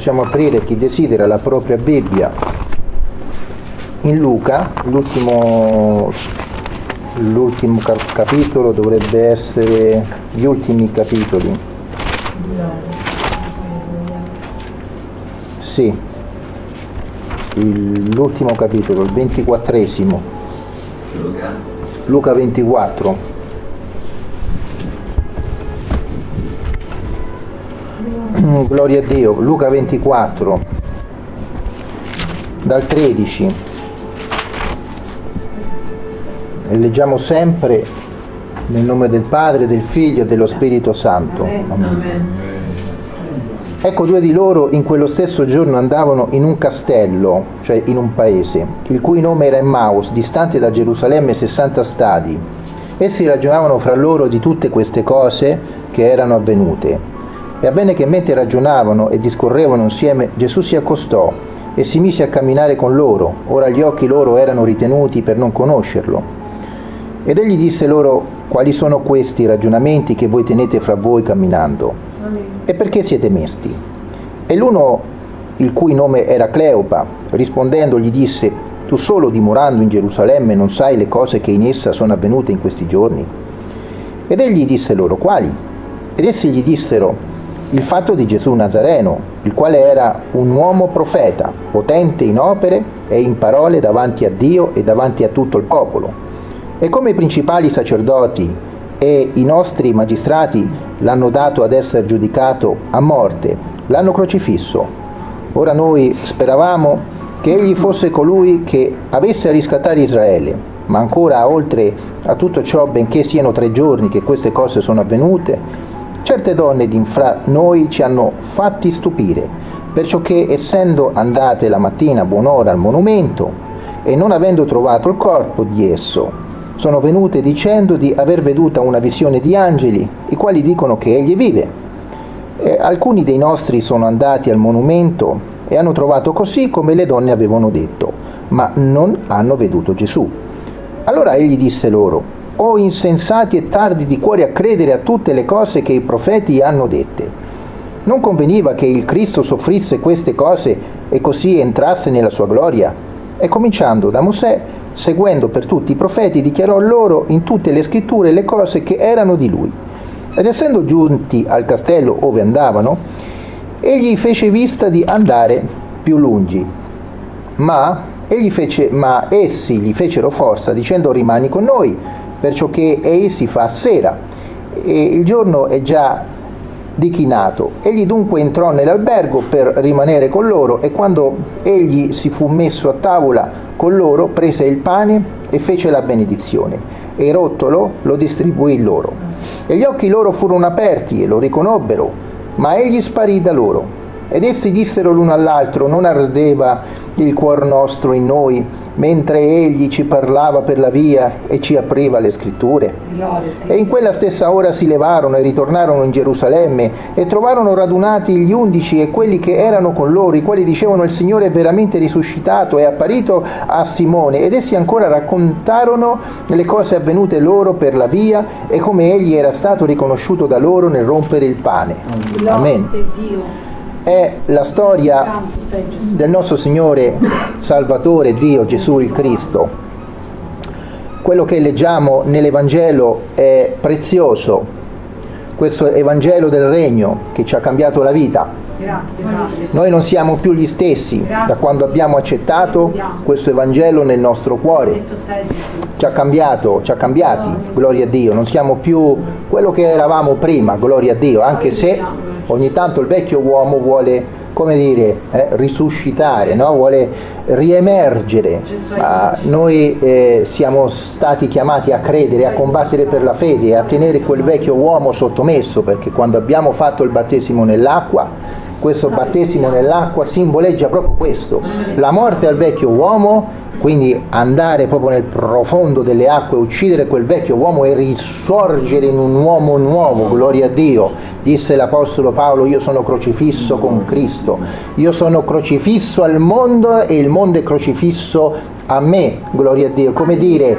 Possiamo aprire chi desidera la propria Bibbia in Luca, l'ultimo, l'ultimo cap- capitolo dovrebbe essere gli ultimi capitoli. Sì, il- l'ultimo capitolo, il ventiquattresimo. Luca 24. Gloria a Dio, Luca 24, dal 13. E leggiamo sempre nel nome del Padre, del Figlio e dello Spirito Santo. Amen. Ecco due di loro in quello stesso giorno andavano in un castello, cioè in un paese, il cui nome era Emmaus, distante da Gerusalemme 60 stadi. Essi ragionavano fra loro di tutte queste cose che erano avvenute. E avvenne che mentre ragionavano e discorrevano insieme, Gesù si accostò e si mise a camminare con loro. Ora gli occhi loro erano ritenuti per non conoscerlo. Ed egli disse loro, quali sono questi ragionamenti che voi tenete fra voi camminando? E perché siete mesti? E l'uno, il cui nome era Cleopa, rispondendo gli disse, tu solo dimorando in Gerusalemme non sai le cose che in essa sono avvenute in questi giorni? Ed egli disse loro, quali? Ed essi gli dissero, il fatto di Gesù Nazareno, il quale era un uomo profeta, potente in opere e in parole davanti a Dio e davanti a tutto il popolo. E come i principali sacerdoti e i nostri magistrati l'hanno dato ad essere giudicato a morte, l'hanno crocifisso. Ora noi speravamo che egli fosse colui che avesse a riscattare Israele, ma ancora oltre a tutto ciò, benché siano tre giorni che queste cose sono avvenute, certe donne di fra noi ci hanno fatti stupire, perciò che essendo andate la mattina buon'ora al monumento e non avendo trovato il corpo di esso, sono venute dicendo di aver veduta una visione di angeli, i quali dicono che egli vive. E alcuni dei nostri sono andati al monumento e hanno trovato così come le donne avevano detto, ma non hanno veduto Gesù. Allora egli disse loro, o insensati e tardi di cuore a credere a tutte le cose che i profeti hanno dette. Non conveniva che il Cristo soffrisse queste cose e così entrasse nella sua gloria? E cominciando da Mosè, seguendo per tutti i profeti, dichiarò loro in tutte le scritture le cose che erano di lui. Ed essendo giunti al castello ove andavano, egli fece vista di andare più lungi, ma, fece, ma essi gli fecero forza dicendo rimani con noi, perciò che ei si fa sera e il giorno è già dichinato. Egli dunque entrò nell'albergo per rimanere con loro e quando egli si fu messo a tavola con loro prese il pane e fece la benedizione e rottolo lo distribuì loro. E gli occhi loro furono aperti e lo riconobbero, ma egli sparì da loro. Ed essi dissero l'uno all'altro, non ardeva il cuor nostro in noi, mentre egli ci parlava per la via e ci apriva le scritture. E in quella stessa ora si levarono e ritornarono in Gerusalemme e trovarono radunati gli undici e quelli che erano con loro, i quali dicevano il Signore è veramente risuscitato, è apparito a Simone. Ed essi ancora raccontarono le cose avvenute loro per la via e come egli era stato riconosciuto da loro nel rompere il pane. Amen è la storia del nostro Signore Salvatore Dio Gesù il Cristo. Quello che leggiamo nell'Evangelo è prezioso, questo Evangelo del Regno che ci ha cambiato la vita. Noi non siamo più gli stessi da quando abbiamo accettato questo Evangelo nel nostro cuore. Ci ha cambiato, ci ha cambiati, gloria. A Dio. Non siamo più quello che eravamo prima, gloria a Dio, anche se ogni tanto il vecchio uomo vuole come dire, eh, risuscitare, no? vuole riemergere. Ma noi eh, siamo stati chiamati a credere, a combattere per la fede, a tenere quel vecchio uomo sottomesso, perché quando abbiamo fatto il battesimo nell'acqua, questo battesimo nell'acqua simboleggia proprio questo, la morte al vecchio uomo quindi andare proprio nel profondo delle acque, uccidere quel vecchio uomo e risorgere in un uomo nuovo, gloria a Dio. Disse l'Apostolo Paolo, io sono crocifisso con Cristo, io sono crocifisso al mondo e il mondo è crocifisso a me, gloria a Dio. Come dire,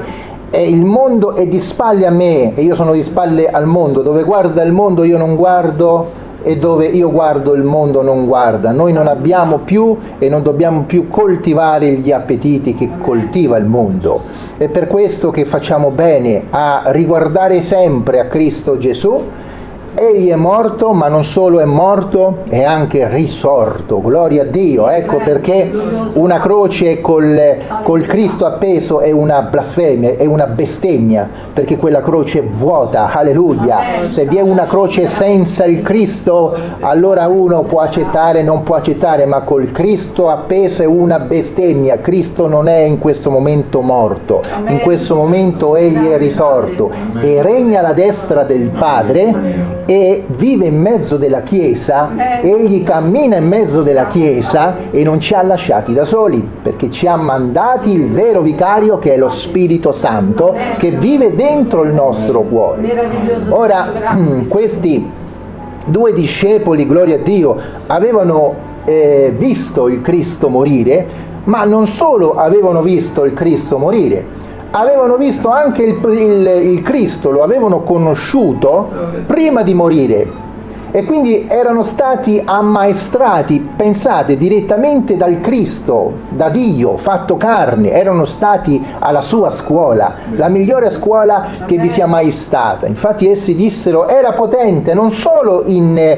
il mondo è di spalle a me e io sono di spalle al mondo, dove guarda il mondo io non guardo e dove io guardo il mondo non guarda. Noi non abbiamo più e non dobbiamo più coltivare gli appetiti che coltiva il mondo. È per questo che facciamo bene a riguardare sempre a Cristo Gesù Egli è morto, ma non solo è morto, è anche risorto. Gloria a Dio. Ecco perché una croce col, col Cristo appeso è una blasfemia, è una bestemmia, perché quella croce è vuota. Alleluia. Se vi è una croce senza il Cristo, allora uno può accettare, non può accettare, ma col Cristo appeso è una bestemmia. Cristo non è in questo momento morto, in questo momento egli è risorto e regna alla destra del Padre e vive in mezzo della Chiesa, egli cammina in mezzo della Chiesa e non ci ha lasciati da soli, perché ci ha mandati il vero vicario che è lo Spirito Santo che vive dentro il nostro cuore. Ora, questi due discepoli, gloria a Dio, avevano eh, visto il Cristo morire, ma non solo avevano visto il Cristo morire, avevano visto anche il, il, il Cristo, lo avevano conosciuto prima di morire e quindi erano stati ammaestrati, pensate, direttamente dal Cristo, da Dio, fatto carne, erano stati alla sua scuola, la migliore scuola che vi sia mai stata. Infatti essi dissero era potente non solo in,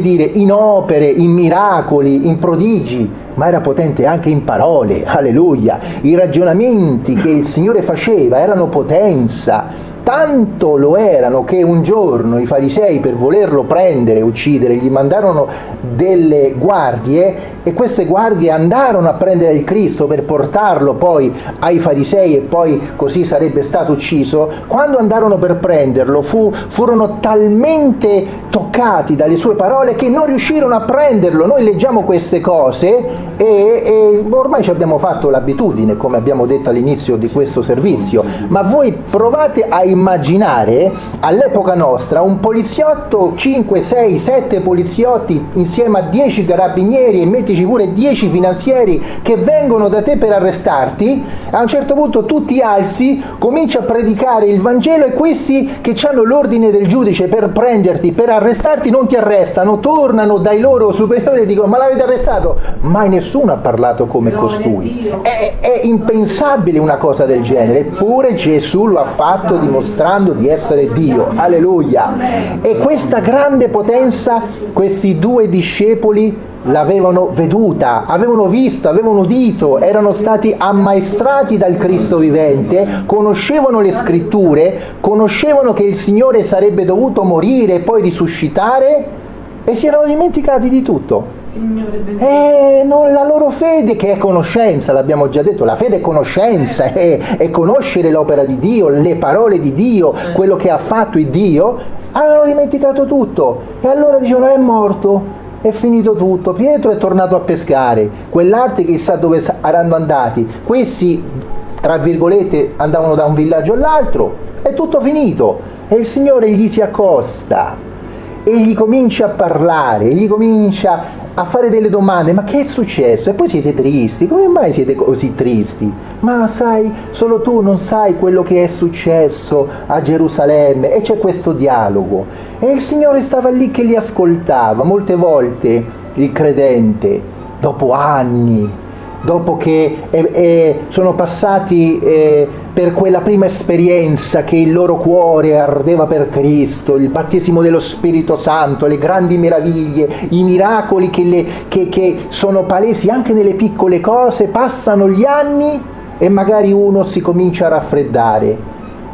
dire, in opere, in miracoli, in prodigi, ma era potente anche in parole, alleluia. I ragionamenti che il Signore faceva erano potenza, tanto lo erano che un giorno i farisei per volerlo prendere e uccidere gli mandarono delle guardie e queste guardie andarono a prendere il Cristo per portarlo poi ai farisei e poi così sarebbe stato ucciso, quando andarono per prenderlo fu, furono talmente toccati dalle sue parole che non riuscirono a prenderlo. Noi leggiamo queste cose e, e ormai ci abbiamo fatto l'abitudine, come abbiamo detto all'inizio di questo servizio, ma voi provate a immaginare all'epoca nostra un poliziotto, 5, 6, 7 poliziotti insieme a 10 carabinieri e mettici pure 10 finanzieri che vengono da te per arrestarti, a un certo punto tu ti alzi, cominci a predicare il Vangelo e questi che hanno l'ordine del giudice per prenderti, per arrestarti, non ti arrestano, tornano dai loro superiori e dicono ma l'avete arrestato? Mai nessuno ha parlato come costui. È, è impensabile una cosa del genere, eppure Gesù lo ha fatto dimostrando di essere Dio. Alleluia. E questa grande potenza, questi due discepoli l'avevano veduta, avevano visto, avevano udito, erano stati ammaestrati dal Cristo vivente, conoscevano le scritture, conoscevano che il Signore sarebbe dovuto morire e poi risuscitare e si erano dimenticati di tutto. E non la loro fede che è conoscenza, l'abbiamo già detto, la fede è conoscenza, è, è conoscere l'opera di Dio, le parole di Dio, quello che ha fatto il Dio, avevano dimenticato tutto. E allora dicevano è morto, è finito tutto, Pietro è tornato a pescare, quell'arte chissà dove saranno andati, questi tra virgolette andavano da un villaggio all'altro, è tutto finito. E il Signore gli si accosta e gli comincia a parlare, gli comincia a fare delle domande, ma che è successo? E poi siete tristi, come mai siete così tristi? Ma sai, solo tu non sai quello che è successo a Gerusalemme e c'è questo dialogo. E il Signore stava lì che li ascoltava, molte volte il credente, dopo anni, dopo che eh, eh, sono passati eh, per quella prima esperienza che il loro cuore ardeva per Cristo, il battesimo dello Spirito Santo, le grandi meraviglie, i miracoli che, le, che, che sono palesi anche nelle piccole cose, passano gli anni e magari uno si comincia a raffreddare.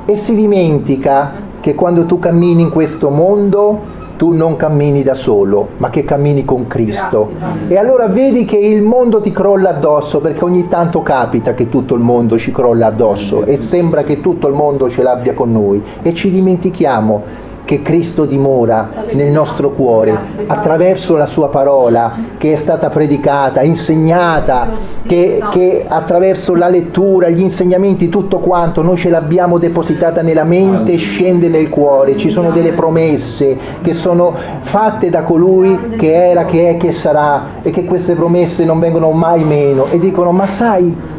E si dimentica che quando tu cammini in questo mondo tu non cammini da solo, ma che cammini con Cristo. E allora vedi che il mondo ti crolla addosso, perché ogni tanto capita che tutto il mondo ci crolla addosso e sembra che tutto il mondo ce l'abbia con noi e ci dimentichiamo che Cristo dimora nel nostro cuore attraverso la sua parola che è stata predicata, insegnata, che, che, attraverso la lettura, gli insegnamenti, tutto quanto, noi ce l'abbiamo depositata nella mente scende nel cuore. Ci sono delle promesse che sono fatte da colui che era, che è, che sarà e che queste promesse non vengono mai meno e dicono ma sai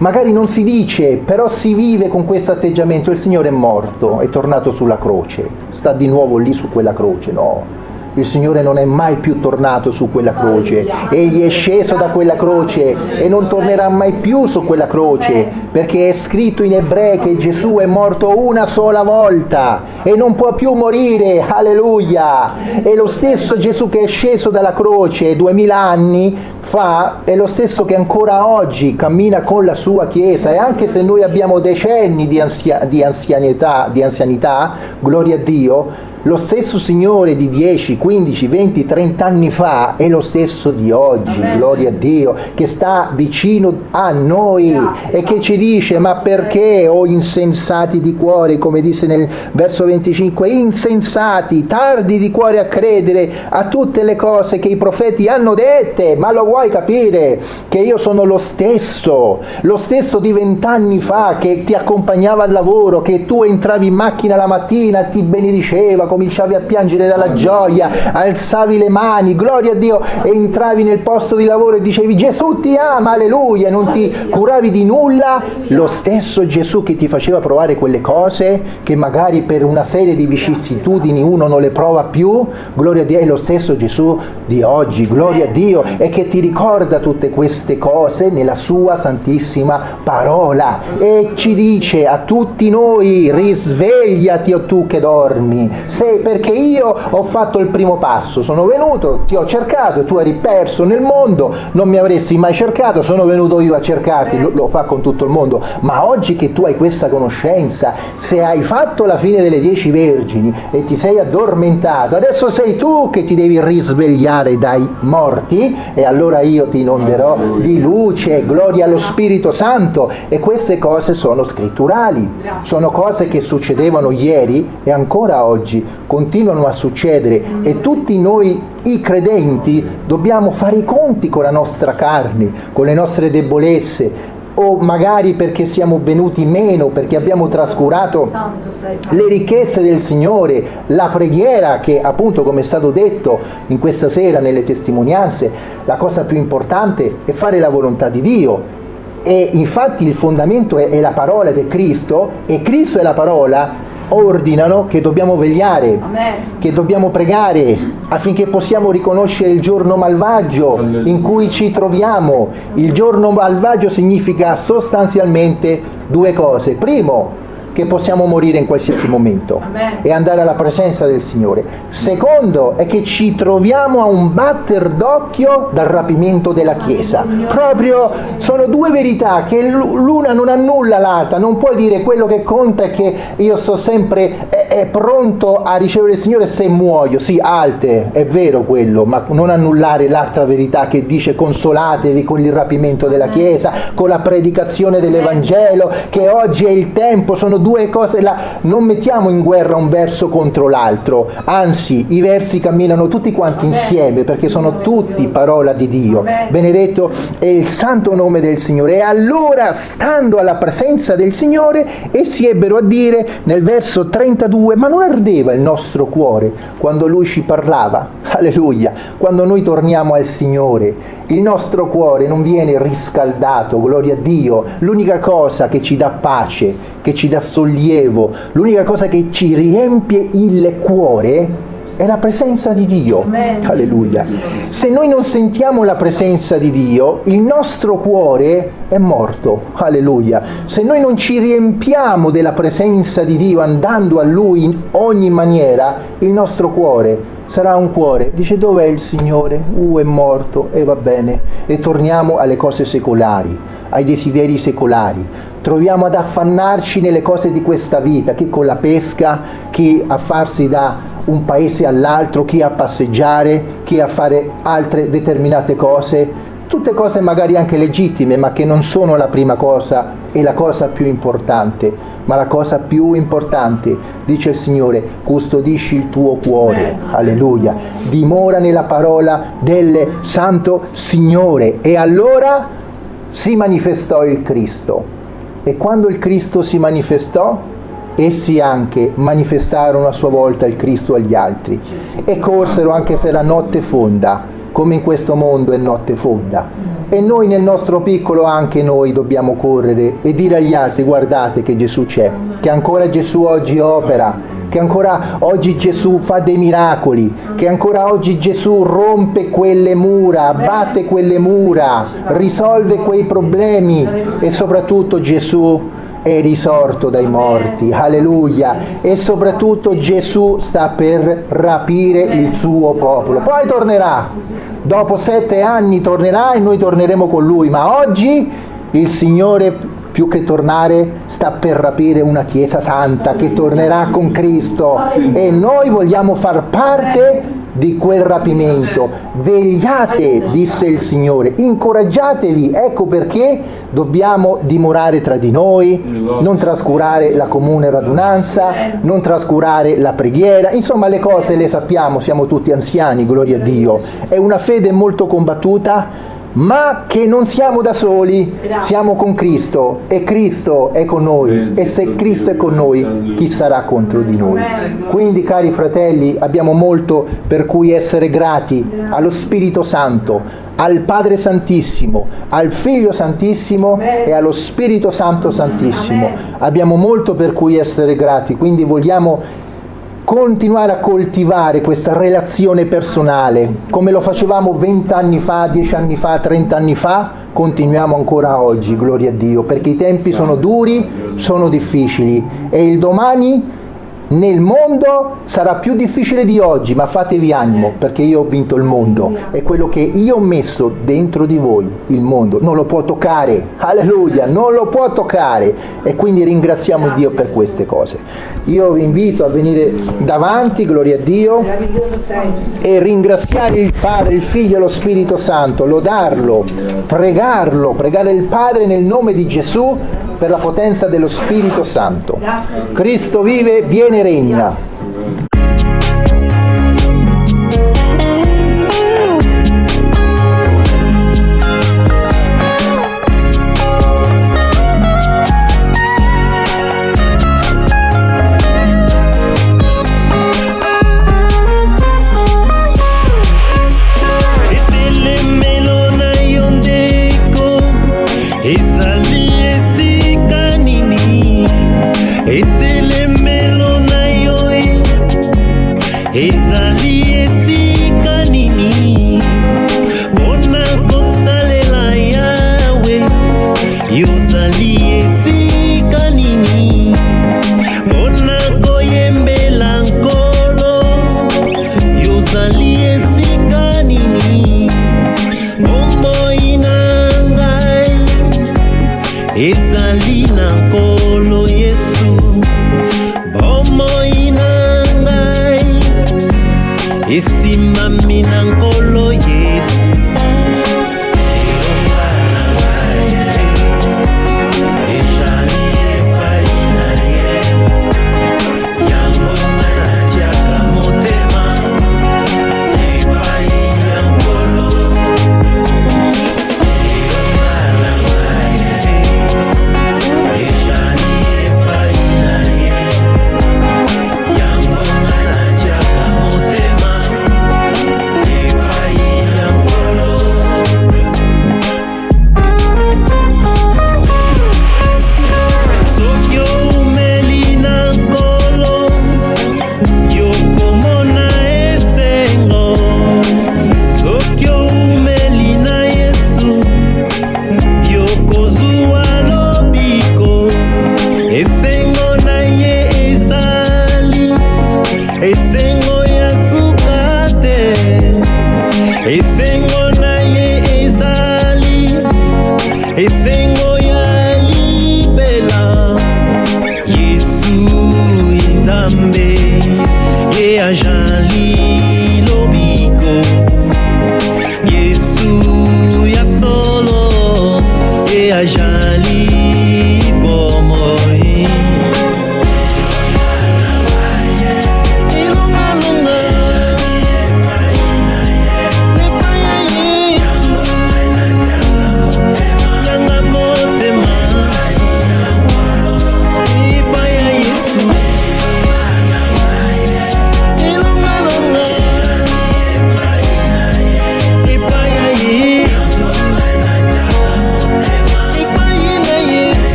magari non si dice, però si vive con questo atteggiamento, il Signore è morto, è tornato sulla croce, sta di nuovo lì su quella croce, no? Il Signore non è mai più tornato su quella croce, egli è sceso da quella croce e non tornerà mai più su quella croce, perché è scritto in ebrei che Gesù è morto una sola volta e non può più morire, alleluia! E lo stesso Gesù che è sceso dalla croce duemila anni fa è lo stesso che ancora oggi cammina con la sua Chiesa. E anche se noi abbiamo decenni di, ansia, di anzianità, di anzianità, gloria a Dio, lo stesso Signore di 10, 15, 20, 30 anni fa è lo stesso di oggi, Amen. gloria a Dio, che sta vicino a noi Grazie. e che ci dice ma perché o oh insensati di cuore, come dice nel verso 25, insensati, tardi di cuore a credere a tutte le cose che i profeti hanno dette, ma lo vuoi capire che io sono lo stesso, lo stesso di vent'anni fa che ti accompagnava al lavoro, che tu entravi in macchina la mattina, ti benediceva, cominciavi a piangere dalla gioia, alzavi le mani, gloria a Dio, entravi nel posto di lavoro e dicevi Gesù ti ama, alleluia, non ti curavi di nulla, lo stesso Gesù che ti faceva provare quelle cose, che magari per una serie di vicissitudini uno non le prova più, gloria a Dio, è lo stesso Gesù di oggi, gloria a Dio, e che ti ricorda tutte queste cose nella sua santissima parola. E ci dice a tutti noi risvegliati o tu che dormi, se perché io ho fatto il primo passo, sono venuto, ti ho cercato, tu eri perso nel mondo, non mi avresti mai cercato, sono venuto io a cercarti, lo, lo fa con tutto il mondo, ma oggi che tu hai questa conoscenza, se hai fatto la fine delle dieci vergini e ti sei addormentato, adesso sei tu che ti devi risvegliare dai morti e allora io ti inonderò di luce, gloria allo Spirito Santo. E queste cose sono scritturali, sono cose che succedevano ieri e ancora oggi continuano a succedere. E tutti noi i credenti dobbiamo fare i conti con la nostra carne, con le nostre debolezze, o magari perché siamo venuti meno, perché abbiamo trascurato le ricchezze del Signore, la preghiera che appunto come è stato detto in questa sera nelle testimonianze, la cosa più importante è fare la volontà di Dio. E infatti il fondamento è, è la parola di Cristo e Cristo e la parola ordinano che dobbiamo vegliare, Amen. che dobbiamo pregare affinché possiamo riconoscere il giorno malvagio in cui ci troviamo. Il giorno malvagio significa sostanzialmente due cose. Primo, che possiamo morire in qualsiasi momento Amen. e andare alla presenza del Signore. Secondo è che ci troviamo a un batter d'occhio dal rapimento della Chiesa. Proprio sono due verità che l'una non annulla l'altra. Non puoi dire quello che conta è che io sto sempre è, è pronto a ricevere il Signore se muoio. Sì, alte, è vero quello, ma non annullare l'altra verità che dice consolatevi con il rapimento della Chiesa, con la predicazione dell'Evangelo, che oggi è il tempo, sono due cose là, non mettiamo in guerra un verso contro l'altro, anzi i versi camminano tutti quanti insieme perché sono tutti parola di Dio. Benedetto è il santo nome del Signore. E allora, stando alla presenza del Signore, essi ebbero a dire nel verso 32, ma non ardeva il nostro cuore quando Lui ci parlava? Alleluia! Quando noi torniamo al Signore, il nostro cuore non viene riscaldato, gloria a Dio. L'unica cosa che ci dà pace, che ci dà sollievo, l'unica cosa che ci riempie il cuore è la presenza di Dio. Amen. Alleluia. Se noi non sentiamo la presenza di Dio, il nostro cuore è morto. Alleluia. Se noi non ci riempiamo della presenza di Dio andando a Lui in ogni maniera, il nostro cuore sarà un cuore. Dice dov'è il Signore? Uh, è morto e va bene. E torniamo alle cose secolari, ai desideri secolari. Troviamo ad affannarci nelle cose di questa vita, chi con la pesca, chi a farsi da un paese all'altro, chi a passeggiare, chi a fare altre determinate cose, tutte cose magari anche legittime, ma che non sono la prima cosa e la cosa più importante. Ma la cosa più importante, dice il Signore, custodisci il tuo cuore, alleluia, dimora nella parola del Santo Signore. E allora si manifestò il Cristo. E quando il Cristo si manifestò, essi anche manifestarono a sua volta il Cristo agli altri e corsero anche se la notte fonda, come in questo mondo è notte fonda. E noi nel nostro piccolo anche noi dobbiamo correre e dire agli altri guardate che Gesù c'è, che ancora Gesù oggi opera, che ancora oggi Gesù fa dei miracoli, che ancora oggi Gesù rompe quelle mura, abbatte quelle mura, risolve quei problemi e soprattutto Gesù è risorto dai morti, alleluia, e soprattutto Gesù sta per rapire il suo popolo. Poi tornerà, dopo sette anni tornerà e noi torneremo con lui, ma oggi il Signore più che tornare sta per rapire una Chiesa santa che tornerà con Cristo. E noi vogliamo far parte di quel rapimento. Vegliate, disse il Signore, incoraggiatevi, ecco perché dobbiamo dimorare tra di noi, non trascurare la comune radunanza, non trascurare la preghiera, insomma le cose le sappiamo, siamo tutti anziani, gloria a Dio. È una fede molto combattuta, ma che non siamo da soli, siamo con Cristo e Cristo è con noi. E se Cristo è con noi, chi sarà contro di noi? Quindi cari fratelli, abbiamo molto per cui essere grati allo Spirito Santo, al Padre Santissimo, al Figlio Santissimo e allo Spirito Santo Santissimo. Abbiamo molto per cui essere grati, quindi vogliamo continuare a coltivare questa relazione personale, come lo facevamo vent'anni fa, dieci anni fa, trent'anni fa, continuiamo ancora oggi, gloria a Dio, perché i tempi sono duri, sono difficili. E il domani nel mondo sarà più difficile di oggi, ma fatevi animo perché io ho vinto il mondo. E quello che io ho messo dentro di voi, il mondo, non lo può toccare, alleluia, non lo può toccare. E quindi ringraziamo Dio per queste cose. Io vi invito a venire davanti, gloria a Dio, e ringraziare il Padre, il Figlio e lo Spirito Santo, lodarlo, pregarlo, pregare il Padre nel nome di Gesù per la potenza dello Spirito Santo. Grazie. Cristo vive, viene regna. Decir